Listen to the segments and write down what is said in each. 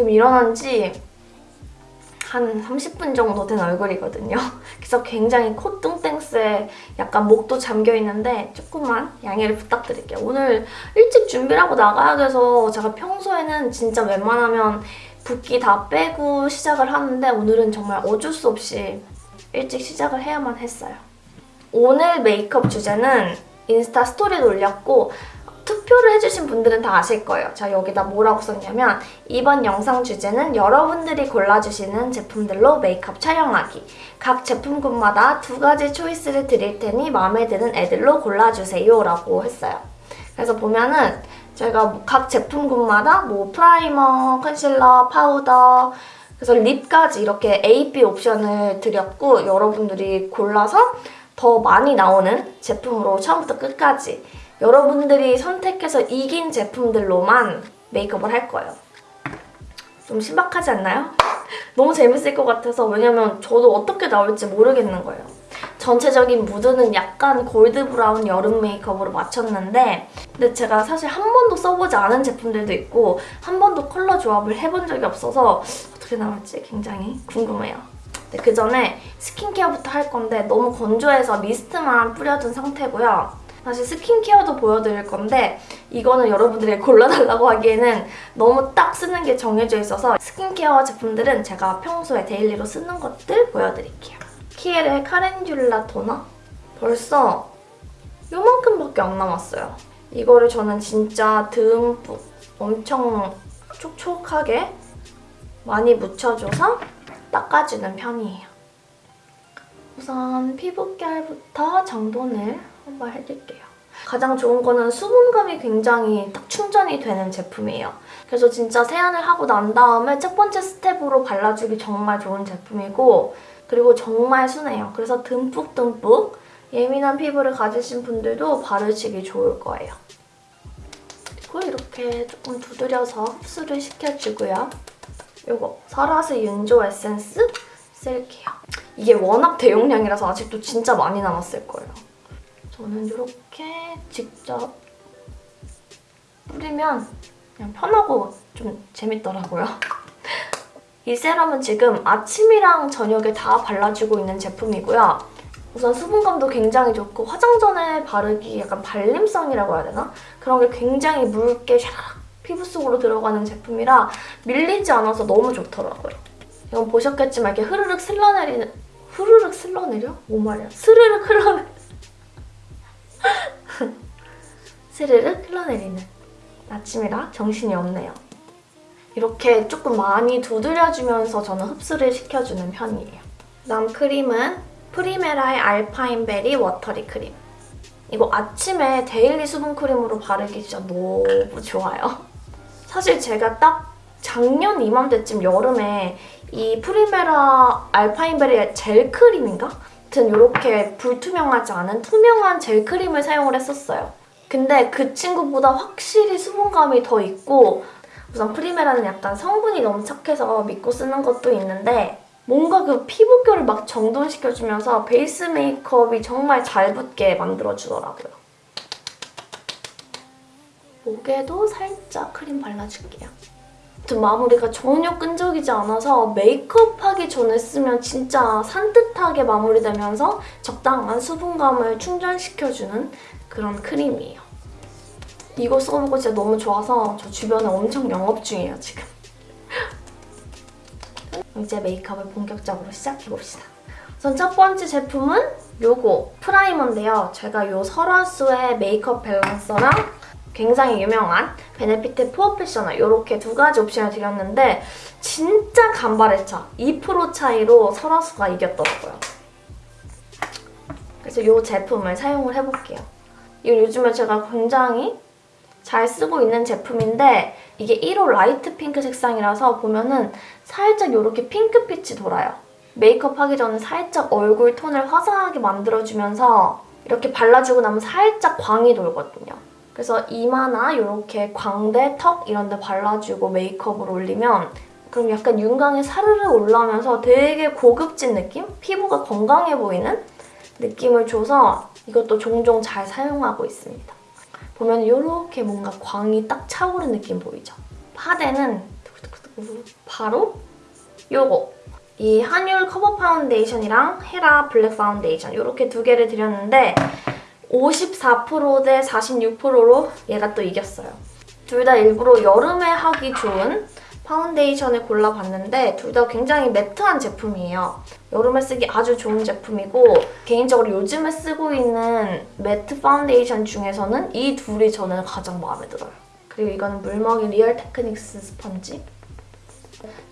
지금 일어난 지 한 30분 정도 된 얼굴이거든요. 그래서 굉장히 콧등땡스에 약간 목도 잠겨있는데 조금만 양해를 부탁드릴게요. 오늘 일찍 준비를 하고 나가야 돼서 제가 평소에는 진짜 웬만하면 붓기 다 빼고 시작을 하는데 오늘은 정말 어쩔 수 없이 일찍 시작을 해야만 했어요. 오늘 메이크업 주제는 인스타 스토리도 올렸고 투표를 해주신 분들은 다 아실 거예요. 제가 여기다 뭐라고 썼냐면 이번 영상 주제는 여러분들이 골라주시는 제품들로 메이크업 촬영하기. 각 제품군마다 두 가지 초이스를 드릴 테니 마음에 드는 애들로 골라주세요 라고 했어요. 그래서 보면은 제가 각 제품군마다 뭐 프라이머, 컨실러, 파우더 그래서 립까지 이렇게 A, B 옵션을 드렸고 여러분들이 골라서 더 많이 나오는 제품으로 처음부터 끝까지 여러분들이 선택해서 이긴 제품들로만 메이크업을 할 거예요. 좀 신박하지 않나요? 너무 재밌을 것 같아서 왜냐면 저도 어떻게 나올지 모르겠는 거예요. 전체적인 무드는 약간 골드 브라운 여름 메이크업으로 맞췄는데 근데 제가 사실 한 번도 써보지 않은 제품들도 있고 한 번도 컬러 조합을 해본 적이 없어서 어떻게 나올지 굉장히 궁금해요. 그 전에 스킨케어부터 할 건데 너무 건조해서 미스트만 뿌려둔 상태고요. 사실 스킨케어도 보여드릴 건데 이거는 여러분들이 골라달라고 하기에는 너무 딱 쓰는 게 정해져 있어서 스킨케어 제품들은 제가 평소에 데일리로 쓰는 것들 보여드릴게요. 키엘의 칼렌듈라 토너? 벌써 요만큼밖에 안 남았어요. 이거를 저는 진짜 듬뿍 엄청 촉촉하게 많이 묻혀줘서 닦아주는 편이에요. 우선 피부결부터 정돈을 한번 해줄게요. 가장 좋은 거는 수분감이 굉장히 딱 충전이 되는 제품이에요. 그래서 진짜 세안을 하고 난 다음에 첫 번째 스텝으로 발라주기 정말 좋은 제품이고 그리고 정말 순해요. 그래서 듬뿍듬뿍 예민한 피부를 가지신 분들도 바르시기 좋을 거예요. 그리고 이렇게 조금 두드려서 흡수를 시켜주고요. 이거 설화스 윤조 에센스 쓸게요. 이게 워낙 대용량이라서 아직도 진짜 많이 남았을 거예요. 저는 이렇게 직접 뿌리면 그냥 편하고 좀 재밌더라고요. 이 세럼은 지금 아침이랑 저녁에 다 발라주고 있는 제품이고요. 우선 수분감도 굉장히 좋고 화장 전에 바르기 약간 발림성이라고 해야 되나? 그런 게 굉장히 묽게 샥 피부 속으로 들어가는 제품이라 밀리지 않아서 너무 좋더라고요. 이건 보셨겠지만 이렇게 흐르륵 슬러내리는 흐르륵 슬러내려? 뭔 말이야? 스르륵 흘러내 스르륵 흘러내리는 아침이라 정신이 없네요. 이렇게 조금 많이 두드려주면서 저는 흡수를 시켜주는 편이에요. 다음 크림은 프리메라의 알파인베리 워터리 크림. 이거 아침에 daily 수분 크림으로 바르기 진짜 너무 좋아요. 사실 제가 딱 작년 이맘때쯤 여름에 이 Primera Alpine Berry 젤 크림인가? 아무튼 이렇게 불투명하지 않은 투명한 젤 크림을 사용을 했었어요. 근데 그 친구보다 확실히 수분감이 더 있고 우선 Primera는 약간 성분이 너무 착해서 믿고 쓰는 것도 있는데 뭔가 그 피부결을 막 정돈시켜주면서 베이스 메이크업이 정말 잘 붙게 만들어주더라고요. 목에도 살짝 크림 발라줄게요. 아무튼 마무리가 전혀 끈적이지 않아서 메이크업하기 전에 쓰면 진짜 산뜻하게 마무리되면서 적당한 수분감을 충전시켜주는 그런 크림이에요. 이거 써보고 진짜 너무 좋아서 저 주변에 엄청 영업 중이에요, 지금. 이제 메이크업을 본격적으로 시작해봅시다. 우선 첫 번째 제품은 요거 primer인데요. 제가 요 설화수의 메이크업 balancer랑 굉장히 유명한 Benefit Porefessional 이렇게 두 가지 옵션을 드렸는데 진짜 간발의 차. 2% 차이로 설화수가 이겼더라고요. 그래서 이 제품을 사용을 해볼게요. 이거 요즘에 제가 굉장히 잘 쓰고 있는 제품인데 이게 1호 light pink 색상이라서 보면은 살짝 이렇게 핑크빛이 돌아요. 메이크업 하기 전에 살짝 얼굴 톤을 화사하게 만들어주면서 이렇게 발라주고 나면 살짝 광이 돌거든요. 그래서 이마나 이렇게 광대, 턱 이런 데 발라주고 메이크업을 올리면 그럼 약간 윤광이 사르르 올라오면서 되게 고급진 느낌? 피부가 건강해 보이는 느낌을 줘서 이것도 종종 잘 사용하고 있습니다. 보면 이렇게 뭔가 광이 딱 차오른 느낌 보이죠? 파데는 바로 요거 이 한율 커버 파운데이션이랑 Hera 블랙 파운데이션 이렇게 두 개를 드렸는데 54%대 46%로 얘가 또 이겼어요. 둘 다 일부러 여름에 하기 좋은 파운데이션을 골라봤는데 둘 다 굉장히 matte한 제품이에요. 여름에 쓰기 아주 좋은 제품이고 개인적으로 요즘에 쓰고 있는 matte 파운데이션 중에서는 이 둘이 저는 가장 마음에 들어요. 그리고 이거는 물먹인 Real Techniques 스펀지.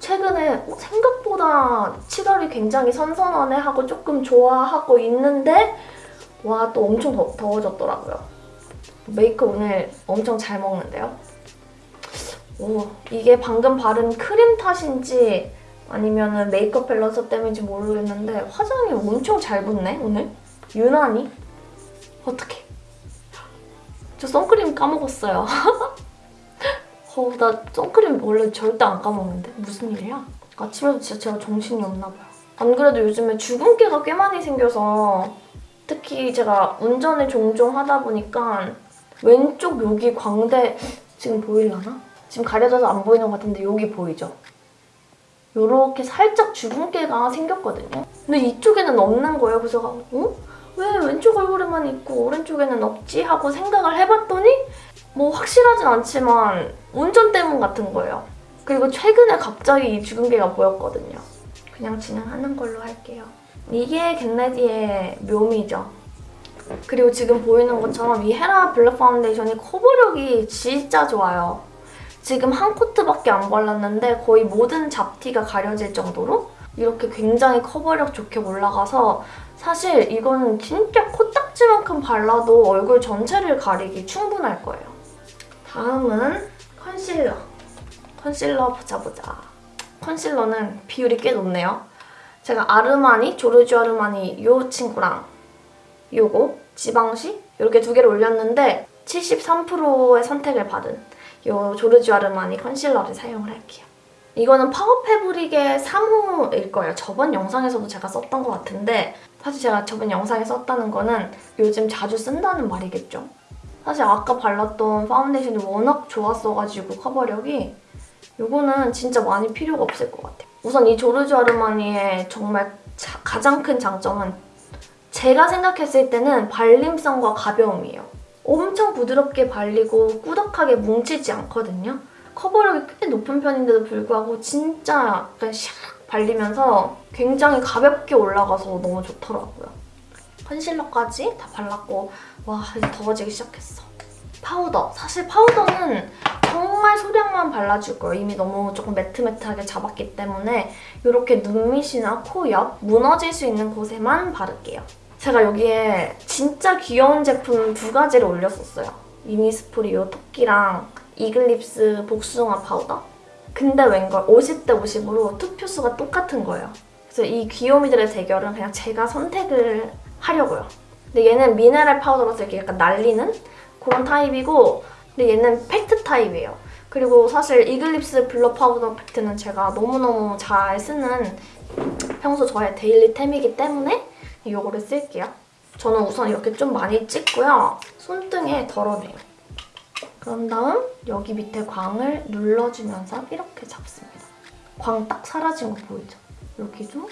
최근에 어, 생각보다 7월이 굉장히 선선하네 하고 조금 좋아하고 있는데 와 또 엄청 더, 더워졌더라고요. 메이크업 오늘 엄청 잘 먹는데요. 오 이게 방금 바른 크림 탓인지 아니면 메이크업 밸런서 때문인지 모르겠는데 화장이 엄청 잘 붙네 오늘. 유난히. 어떡해. 저 선크림 까먹었어요. 어, 나 선크림 원래 절대 안 까먹는데 무슨 일이야? 아침에도 진짜 제가 정신이 없나 봐요. 안 그래도 요즘에 주근깨가 꽤 많이 생겨서 특히 제가 운전을 종종 하다 보니까 왼쪽 여기 광대 지금 보이려나? 지금 가려져서 안 보이는 것 같은데 여기 보이죠? 요렇게 살짝 주근깨가 생겼거든요. 근데 이쪽에는 없는 거예요. 그래서 어? 왜 왼쪽 얼굴에만 있고 오른쪽에는 없지? 하고 생각을 해봤더니 뭐 확실하진 않지만 운전 때문 같은 거예요. 그리고 최근에 갑자기 이 주근깨가 보였거든요. 그냥 진행하는 걸로 할게요. 이게 get ready의 묘미죠. 그리고 지금 보이는 것처럼 이 Hera 블랙 파운데이션이 커버력이 진짜 좋아요. 지금 한 coat밖에 안 발랐는데 거의 모든 잡티가 가려질 정도로 이렇게 굉장히 커버력 좋게 올라가서 사실 이거는 진짜 코딱지만큼 발라도 얼굴 전체를 가리기 충분할 거예요. 다음은 concealer. concealer 보자 보자. concealer는 비율이 꽤 높네요. 제가 Armani, Giorgio Armani 이 친구랑 요거 Givenchy 이렇게 두 개를 올렸는데 73%의 선택을 받은 요 Giorgio Armani concealer를 사용을 할게요. 이거는 Power Fabric의 3호일 거예요. 저번 영상에서도 제가 썼던 것 같은데 사실 제가 저번 영상에 썼다는 거는 요즘 자주 쓴다는 말이겠죠. 사실 아까 발랐던 파운데이션이 워낙 좋았어가지고 커버력이 이거는 진짜 많이 필요가 없을 것 같아요. 우선 이 Giorgio Armani의 정말 자, 가장 큰 장점은 제가 생각했을 때는 발림성과 가벼움이에요. 엄청 부드럽게 발리고 꾸덕하게 뭉치지 않거든요. 커버력이 꽤 높은 편인데도 불구하고 진짜 약간 샥 발리면서 굉장히 가볍게 올라가서 너무 좋더라고요. concealer까지 다 발랐고 와 이제 더워지기 시작했어. 파우더. 사실 파우더는 정말 소량만 발라줄 거예요. 이미 너무 조금 matte matte하게 잡았기 때문에 이렇게 눈 밑이나 코 옆 무너질 수 있는 곳에만 바를게요. 제가 여기에 진짜 귀여운 제품 두 가지를 올렸었어요. innisfree 이 토끼랑 eglips 복숭아 파우더. 근데 웬걸 50대 50으로 투표수가 똑같은 거예요. 그래서 이 귀요미들의 대결은 그냥 제가 선택을 하려고요. 근데 얘는 미네랄 파우더라서 이렇게 약간 날리는 그런 타입이고 근데 얘는 팩트 타입이에요. 그리고 사실 eglips blur 파우더 팩트는 제가 너무너무 잘 쓰는 평소 저의 daily템이기 때문에 이거를 쓸게요. 저는 우선 이렇게 좀 많이 찍고요. 손등에 덜어내요. 그런 다음 여기 밑에 광을 눌러주면서 이렇게 잡습니다. 광 딱 사라진 거 보이죠? 여기도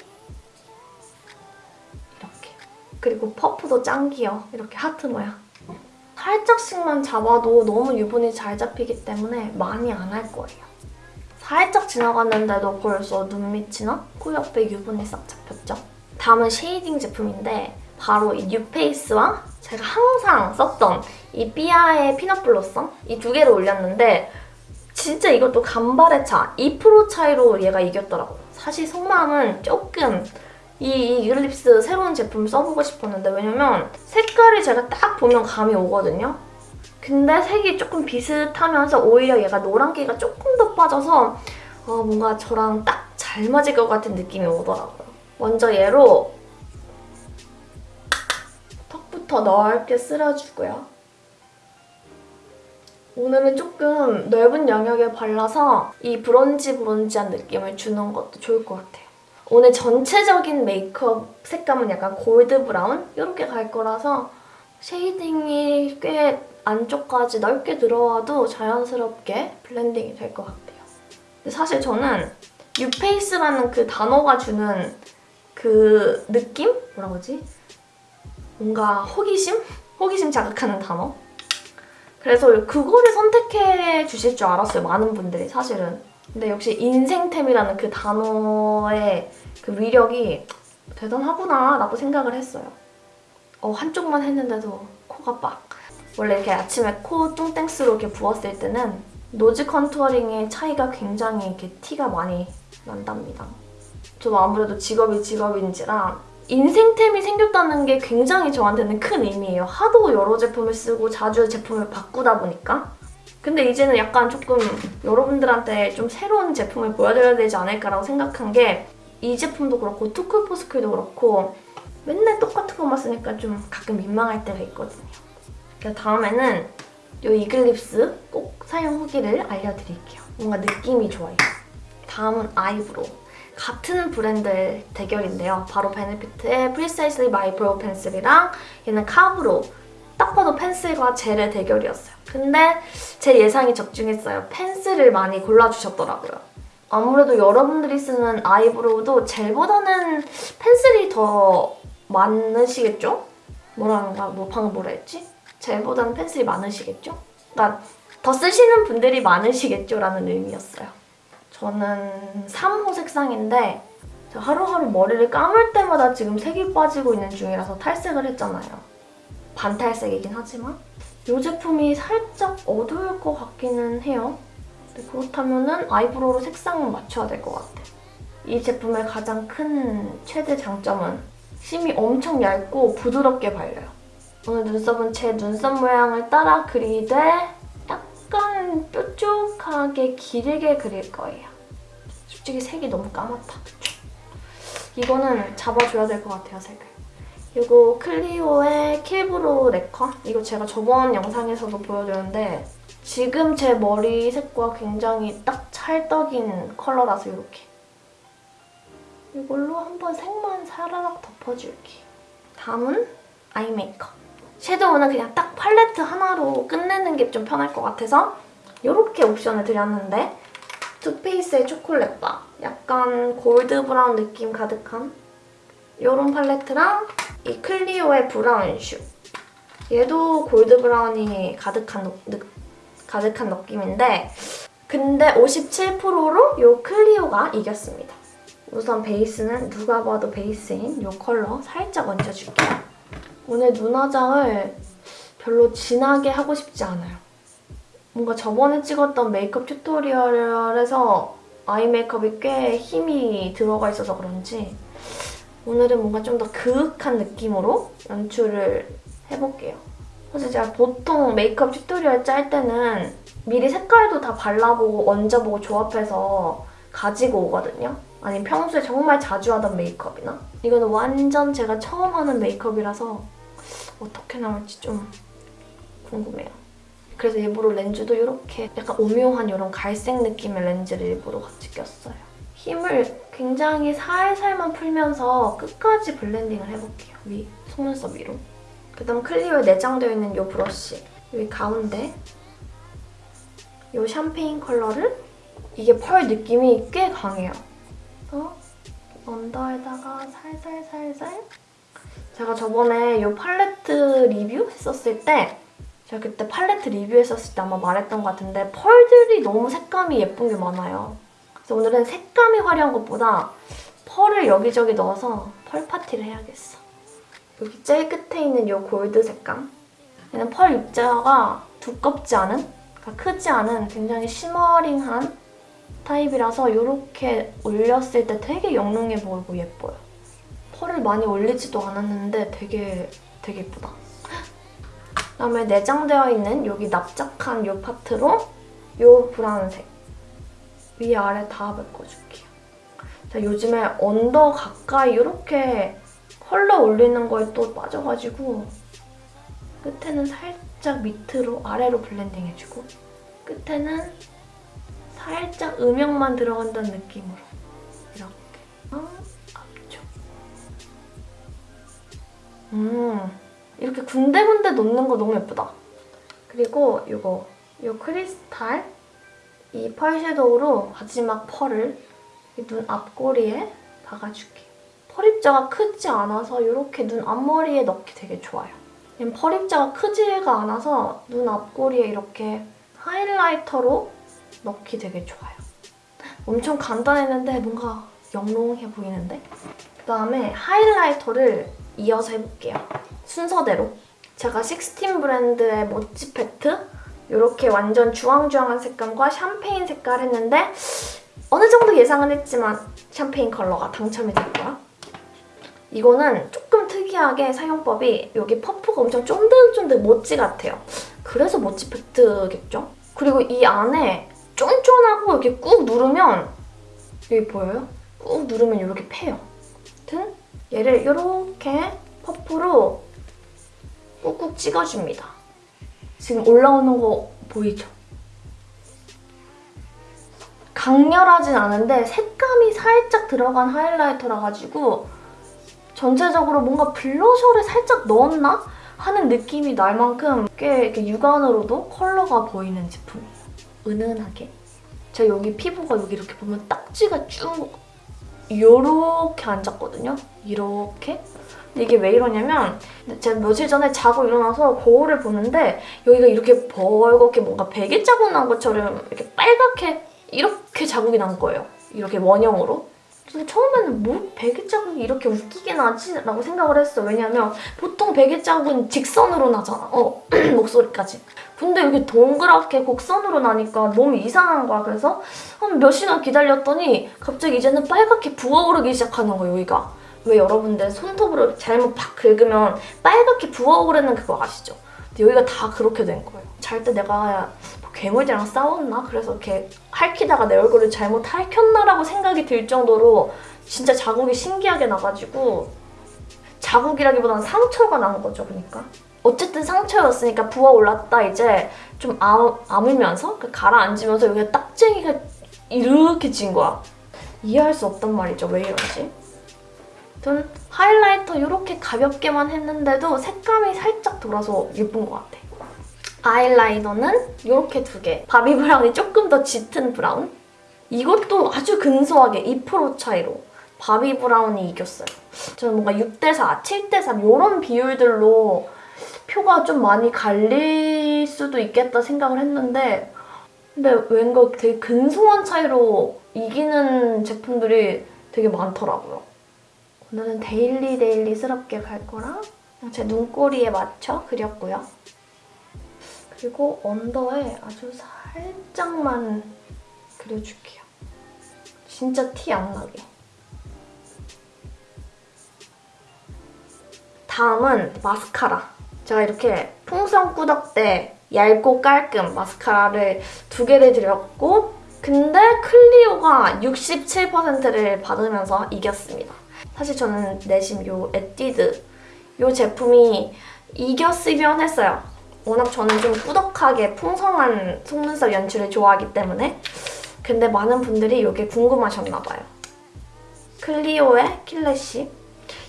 이렇게. 그리고 퍼프도 짱 귀여워. 이렇게 하트 모양. 살짝씩만 잡아도 너무 유분이 잘 잡히기 때문에 많이 안 할 거예요. 살짝 지나갔는데도 벌써 눈 밑이나 코 옆에 유분이 싹 잡혔죠? 다음은 shading 제품인데 바로 이 뉴페이스와 제가 항상 썼던 이 삐아의 peanut blossom 이 두 개를 올렸는데 진짜 이것도 간발의 차, 2% 차이로 얘가 이겼더라고요. 사실 속마음은 조금 이 이글립스 새로운 제품 써보고 싶었는데 왜냐면 색깔이 제가 딱 보면 감이 오거든요. 근데 색이 조금 비슷하면서 오히려 얘가 노란기가 조금 더 빠져서 어, 뭔가 저랑 딱 잘 맞을 것 같은 느낌이 오더라고요. 먼저 얘로 턱부터 넓게 쓸어주고요. 오늘은 조금 넓은 영역에 발라서 이 bronzy bronzy한 느낌을 주는 것도 좋을 것 같아요. 오늘 전체적인 메이크업 색감은 약간 gold brown 이렇게 갈 거라서 shading이 꽤 안쪽까지 넓게 들어와도 자연스럽게 blending이 될 것 같아요. 사실 저는 뉴페이스라는 그 단어가 주는 그 느낌? 뭐라고 하지? 뭔가 호기심? 호기심 자극하는 단어? 그래서 그거를 선택해 주실 줄 알았어요. 많은 분들이 사실은. 근데 역시 인생템이라는 그 단어의 그 위력이 대단하구나 라고 생각을 했어요. 어, 한쪽만 했는데도 코가 빡. 원래 이렇게 아침에 코 뚱땡스로 이렇게 부었을 때는 nose contouring의 차이가 굉장히 이렇게 티가 많이 난답니다. 저도 아무래도 직업이 직업인지라 인생템이 생겼다는 게 굉장히 저한테는 큰 의미예요. 하도 여러 제품을 쓰고 자주 제품을 바꾸다 보니까. 근데 이제는 약간 조금 여러분들한테 좀 새로운 제품을 보여드려야 되지 않을까라고 생각한 게 이 제품도 그렇고 투쿨포스쿨도 그렇고 맨날 똑같은 것만 쓰니까 좀 가끔 민망할 때가 있거든요. 그래서 다음에는 이 이글립스 꼭 사용 후기를 알려드릴게요. 뭔가 느낌이 좋아요. 다음은 아이브로우. 같은 브랜드의 대결인데요. 바로 베네피트의 My Brow 펜슬이랑 얘는 카브로 딱 봐도 펜슬과 젤의 대결이었어요. 근데 제 예상이 적중했어요. 펜슬을 많이 골라주셨더라고요. 아무래도 여러분들이 쓰는 아이브로우도 젤보다는 펜슬이 더 많으시겠죠? 뭐라는가? 뭐 방금 뭐라 했지? 젤보다는 펜슬이 많으시겠죠? 그러니까 더 쓰시는 분들이 많으시겠죠? 라는 의미였어요. 저는 3호 색상인데 저 하루하루 머리를 감을 때마다 지금 색이 빠지고 있는 중이라서 탈색을 했잖아요. 반탈색이긴 하지만 이 제품이 살짝 어두울 것 같기는 해요. 그렇다면 아이브로우로 색상을 맞춰야 될 것 같아. 이 제품의 가장 큰 최대 장점은 심이 엄청 얇고 부드럽게 발려요. 오늘 눈썹은 제 눈썹 모양을 따라 그리되 약간 뾰족하게 길게 그릴 거예요. 솔직히 색이 너무 까맣다? 이거는 잡아줘야 될 것 같아요, 색을. 이거 클리오의 킬브로우 lacquer? 이거 제가 저번 영상에서도 보여드렸는데 지금 제 머리 색과 굉장히 딱 찰떡인 컬러라서 이렇게 이걸로 한번 색만 사라락 덮어줄게. 다음은 eye 메이크업. 섀도우는 그냥 딱 팔레트 하나로 끝내는 게 좀 편할 것 같아서 이렇게 옵션을 드렸는데 Too Faced의 초콜릿바 약간 골드 브라운 느낌 가득한 이런 팔레트랑 이 클리오의 브라운 슈 얘도 골드 브라운이 가득한, 느, 가득한 느낌인데 근데 57%로 이 클리오가 이겼습니다. 우선 베이스는 누가 봐도 베이스인 이 컬러 살짝 얹어줄게요. 오늘 눈화장을 별로 진하게 하고 싶지 않아요. 뭔가 저번에 찍었던 메이크업 tutorial에서 eye 메이크업이 꽤 힘이 들어가 있어서 그런지 오늘은 뭔가 좀 더 그윽한 느낌으로 연출을 해볼게요. 사실 제가 보통 메이크업 tutorial 짤 때는 미리 색깔도 다 발라보고 얹어보고 조합해서 가지고 오거든요. 아니 평소에 정말 자주 하던 메이크업이나 이거는 완전 제가 처음 하는 메이크업이라서 어떻게 나올지 좀 궁금해요. 그래서 일부러 렌즈도 이렇게 약간 오묘한 이런 갈색 느낌의 렌즈를 일부러 같이 꼈어요. 힘을 굉장히 살살만 풀면서 끝까지 블렌딩을 해볼게요. 위, 속눈썹 위로. 그다음 클리오에 내장되어 있는 이 브러쉬 여기 가운데 이 샴페인 컬러를 이게 펄 느낌이 꽤 강해요. 그래서 under에다가 살살살살 제가 저번에 이 팔레트 리뷰 했었을 때 제가 그때 팔레트 리뷰했었을 때 아마 말했던 것 같은데 펄들이 너무 색감이 예쁜 게 많아요. 그래서 오늘은 색감이 화려한 것보다 펄을 여기저기 넣어서 펄 파티를 해야겠어. 여기 제일 끝에 있는 이 골드 색감 얘는 펄 입자가 두껍지 않은, 그러니까 크지 않은 굉장히 shimmering한 타입이라서 이렇게 올렸을 때 되게 영롱해 보이고 예뻐요. 펄을 많이 올리지도 않았는데 되게 되게 예쁘다. 그다음에 내장되어 있는 여기 납작한 이 파트로 이 브라운색 위아래 다 메꿔줄게요. 자, 요즘에 under 가까이 이렇게 컬러 올리는 거에 또 빠져가지고 끝에는 살짝 밑으로 아래로 블렌딩 해주고 끝에는 살짝 음영만 들어간다는 느낌으로 이렇게 어, 앞쪽 음 이렇게 군데군데 놓는 거 너무 예쁘다 그리고 이거 이 크리스탈 이 펄 섀도우로 마지막 펄을 이눈 앞꼬리에 박아줄게요. 펄 입자가 크지 않아서 이렇게 눈 앞머리에 넣기 되게 좋아요. 펄 입자가 크지가 않아서 눈 앞꼬리에 이렇게 highlighter로 넣기 되게 좋아요. 엄청 간단했는데 뭔가 영롱해 보이는데? 그다음에 highlighter를 이어서 해볼게요. 순서대로. 제가 식스틴 브랜드의 모찌 팩트 이렇게 완전 주황주황한 색감과 샴페인 색깔 했는데 어느 정도 예상은 했지만 샴페인 컬러가 당첨이 됐고요. 이거는 조금 특이하게 사용법이 여기 퍼프가 엄청 쫀득쫀득 모찌 같아요. 그래서 모찌 팩트겠죠? 그리고 이 안에 쫀쫀하고 이렇게 꾹 누르면 여기 보여요? 꾹 누르면 이렇게 패요. 아무튼 얘를 이렇게 퍼프로 꾹꾹 찍어줍니다. 지금 올라오는 거 보이죠? 강렬하진 않은데 색감이 살짝 들어간 하이라이터라 가지고 전체적으로 뭔가 블러셔를 살짝 넣었나? 하는 느낌이 날 만큼 꽤 이렇게 육안으로도 컬러가 보이는 제품이에요. 은은하게. 제가 여기 피부가 여기 이렇게 보면 딱지가 쭉 요렇게 앉았거든요. 이렇게. 이게 왜 이러냐면 제가 며칠 전에 자고 일어나서 거울을 보는데 여기가 이렇게 벌겋게 뭔가 베개 자국 난 것처럼 이렇게 빨갛게 이렇게 자국이 난 거예요. 이렇게 원형으로. 근데 처음에는 뭐 베개 자국이 이렇게 웃기게 나지? 라고 생각을 했어. 왜냐면 보통 베개 자국은 직선으로 나잖아. 어, 목소리까지. 근데 이렇게 동그랗게 곡선으로 나니까 너무 이상한 거야. 그래서 한 몇 시간 기다렸더니 갑자기 이제는 빨갛게 부어오르기 시작하는 거야, 여기가. 왜 여러분들 손톱으로 잘못 팍 긁으면 빨갛게 부어오르는 그거 아시죠? 근데 여기가 다 그렇게 된 거예요. 잘 때 내가 뭐 괴물이랑 싸웠나? 그래서 이렇게 핥히다가 내 얼굴을 잘못 핥혔나라고 생각이 들 정도로 진짜 자국이 신기하게 나가지고 자국이라기보다는 상처가 난 거죠, 그러니까. 어쨌든 상처였으니까 부어올랐다 이제 좀 아, 아물면서 그 가라앉으면서 여기가 딱쟁이가 이렇게 진 거야. 이해할 수 없단 말이죠. 왜 이러지? 아무튼 highlighter 이렇게 가볍게만 했는데도 색감이 살짝 돌아서 예쁜 것 같아. 아이라이너는 이렇게 두 개. 바비 브라운이 조금 더 짙은 브라운. 이것도 아주 근소하게 2% 차이로 바비 브라운이 이겼어요. 저는 뭔가 6대4, 7대3 이런 비율들로 표가 좀 많이 갈릴 수도 있겠다 생각을 했는데 근데 뭔가 되게 근소한 차이로 이기는 제품들이 되게 많더라고요. 오늘은 데일리 데일리스럽게 갈 거랑 그냥 제 눈꼬리에 맞춰 그렸고요. 그리고 언더에 아주 살짝만 그려줄게요. 진짜 티 안 나게. 다음은 마스카라. 제가 이렇게 풍선 꾸덕대 얇고 깔끔 마스카라를 두 개를 드렸고 근데 클리오가 67%를 받으면서 이겼습니다. 사실 저는 내심 요 에뛰드 요 제품이 이겼으면 했어요. 워낙 저는 좀 꾸덕하게 풍성한 속눈썹 연출을 좋아하기 때문에 근데 많은 분들이 이게 궁금하셨나 봐요. 클리오의 킬레시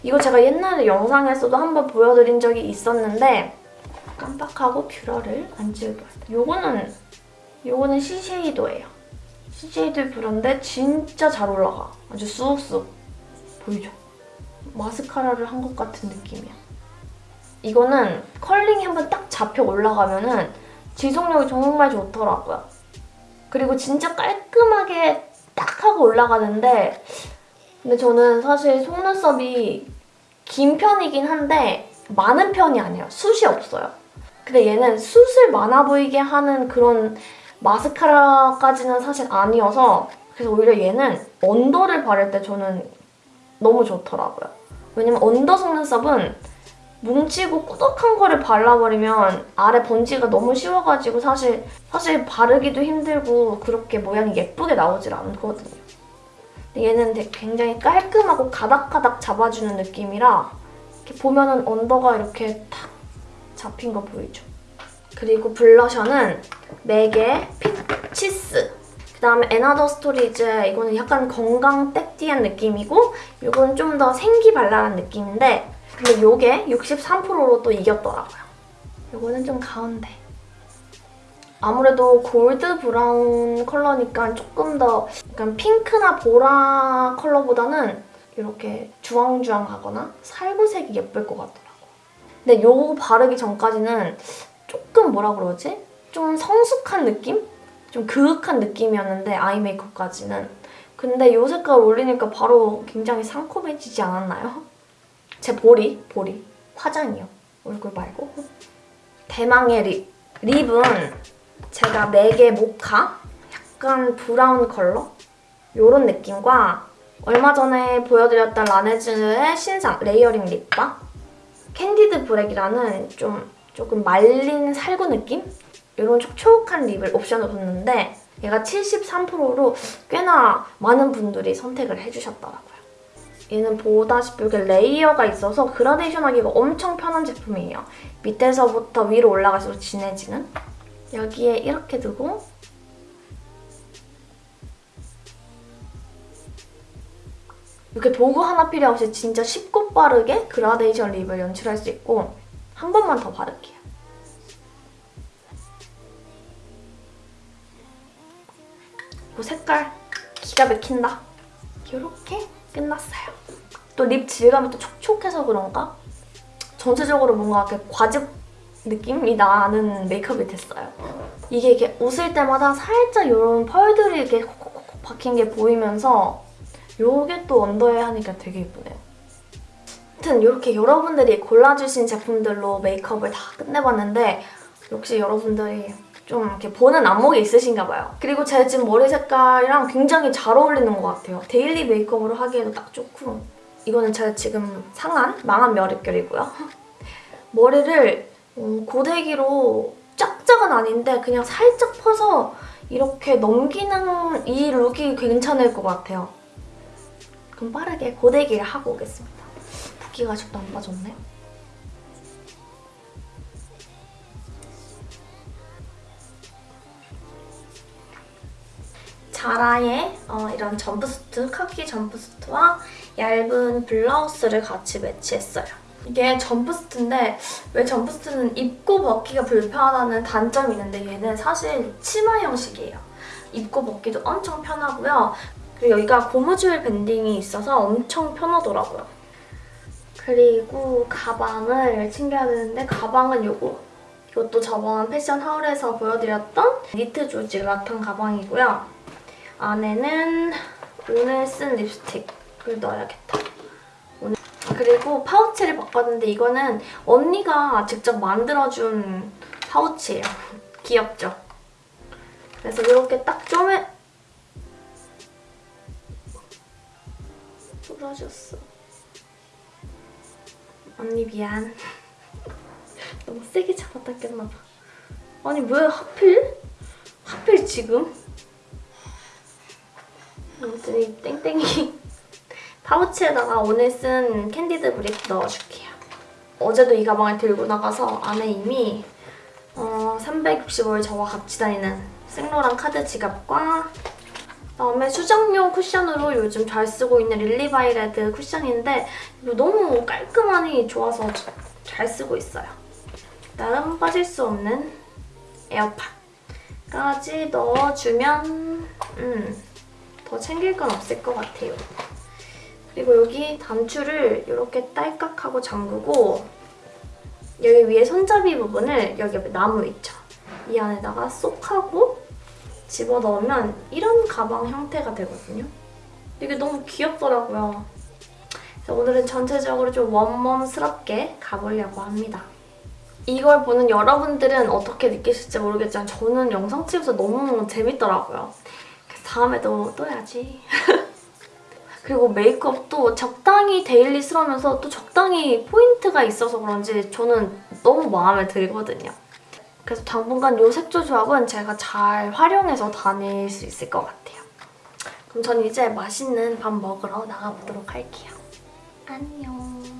이거 제가 옛날에 영상에서도 한번 보여드린 적이 있었는데 깜빡하고 뷰러를 안 지우고 왔어요. 요거는 요거는 시쉐이도예요. 시쉐이도 뷰러인데 진짜 잘 올라가. 아주 쑥쑥 보이죠? 마스카라를 한 것 같은 느낌이야. 이거는 컬링이 한번 딱 잡혀 올라가면은 지속력이 정말 좋더라고요. 그리고 진짜 깔끔하게 딱 하고 올라가는데 근데 저는 사실 속눈썹이 긴 편이긴 한데 많은 편이 아니에요. 숱이 없어요. 근데 얘는 숱을 많아 보이게 하는 그런 마스카라까지는 사실 아니어서 그래서 오히려 얘는 언더를 바를 때 저는 너무 좋더라고요. 왜냐면 언더 속눈썹은 뭉치고 꾸덕한 거를 발라버리면 아래 번지가 너무 쉬워가지고 사실 사실 바르기도 힘들고 그렇게 모양이 예쁘게 나오질 않거든요. 얘는 굉장히 깔끔하고 가닥가닥 잡아주는 느낌이라 이렇게 보면은 under가 이렇게 탁 잡힌 거 보이죠? 그리고 블러셔는 맥의 피치스 그 다음에 & Other Stories 이거는 약간 건강 섹시한 느낌이고 이건 좀 더 생기발랄한 느낌인데 근데 이게 63%로 또 이겼더라고요. 이거는 좀 가운데. 아무래도 골드 브라운 컬러니까 조금 더 약간 핑크나 보라 컬러보다는 이렇게 주황주황하거나 살구색이 예쁠 것 같더라고요. 근데 요거 바르기 전까지는 조금 뭐라 그러지? 좀 성숙한 느낌? 좀 그윽한 느낌이었는데 아이 메이크업까지는 근데 이 색깔 올리니까 바로 굉장히 상콤해지지 않았나요? 제 볼이, 볼이 화장이요. 얼굴 말고. 대망의 립. 립은 제가 맥의 모카 약간 브라운 컬러 이런 느낌과 얼마 전에 보여드렸던 라네즈의 신상 layering lip bar Candid Brick이라는 좀 조금 말린 살구 느낌? 이런 촉촉한 lip을 옵션으로 줬는데 얘가 73%로 꽤나 많은 분들이 선택을 해주셨더라고요. 얘는 보다시피 이렇게 layer가 있어서 그라데이션 하기가 엄청 편한 제품이에요. 밑에서부터 위로 올라갈수록 진해지는 여기에 이렇게 두고 이렇게 도구 하나 필요 없이 진짜 쉽고 빠르게 그라데이션 립을 연출할 수 있고 한 번만 더 바를게요. 이 색깔 기가 막힌다. 이렇게 끝났어요. 또 립 질감이 또 촉촉해서 그런가? 전체적으로 뭔가 이렇게 과즙 느낌이 나는 메이크업이 됐어요. 이게 이렇게 웃을 때마다 살짝 이런 펄들이 이렇게 콕콕콕 박힌 게 보이면서 이게 또 under에 하니까 되게 예쁘네요. 아무튼 이렇게 여러분들이 골라주신 제품들로 메이크업을 다 끝내봤는데 역시 여러분들이 좀 이렇게 보는 안목이 있으신가 봐요. 그리고 제 지금 머리 색깔이랑 굉장히 잘 어울리는 것 같아요. daily 메이크업으로 하기에도 딱 좋고 이거는 제가 지금 상한 망한 머릿결이고요. 머리를 음, 고데기로 쫙쫙은 아닌데 그냥 살짝 퍼서 이렇게 넘기는 이 룩이 괜찮을 것 같아요. 그럼 빠르게 고데기를 하고 오겠습니다. 붓기가 아직도 안 빠졌네. 자라의 어, 이런 점프스트, 카키 jumpsuit와 얇은 블라우스를 같이 매치했어요. 이게 jumpsuit인데 왜 jumpsuit는 입고 벗기가 불편하다는 단점이 있는데 얘는 사실 치마 형식이에요. 입고 벗기도 엄청 편하고요. 그리고 여기가 고무줄 banding이 있어서 엄청 편하더라고요. 그리고 가방을 챙겨야 되는데 가방은 요거. 이것도 저번 패션 haul에서 보여드렸던 니트 조직 라탄 가방이고요. 안에는 오늘 쓴 립스틱을 넣어야겠다. 오늘. 그리고 파우치를 바꿨는데 이거는 언니가 직접 만들어준 파우치예요. 귀엽죠? 그래서 이렇게 딱 쪼매... 부러졌어. 언니 미안. 너무 세게 잡았다 꼈나봐. 아니 왜 하필? 하필 지금? 아무튼 이 땡땡이 파우치에다가 오늘 쓴 Candid Brick 넣어줄게요. 어제도 이 가방을 들고 나가서 안에 이미 어, 365일 저와 같이 다니는 생로랑 카드 지갑과 그다음에 수정용 쿠션으로 요즘 잘 쓰고 있는 릴리바이레드 쿠션인데 이거 너무 깔끔하니 좋아서 잘 쓰고 있어요. 그다음 빠질 수 없는 에어팟까지 넣어주면 음, 더 챙길 건 없을 것 같아요. 그리고 여기 단추를 이렇게 딸깍하고 잠그고 여기 위에 손잡이 부분을 여기 옆에 나무 있죠? 이 안에다가 쏙 하고 집어넣으면 이런 가방 형태가 되거든요. 이게 너무 귀엽더라고요. 그래서 오늘은 전체적으로 좀 웜웜스럽게 가보려고 합니다. 이걸 보는 여러분들은 어떻게 느끼실지 모르겠지만 저는 영상 찍어서 너무 재밌더라고요. 다음에도 또 해야지. 그리고 메이크업도 적당히 데일리스러우면서 또 적당히 포인트가 있어서 그런지 저는 너무 마음에 들거든요. 그래서 당분간 이 색조 조합은 제가 잘 활용해서 다닐 수 있을 것 같아요. 그럼 전 이제 맛있는 밥 먹으러 나가보도록 할게요. 안녕.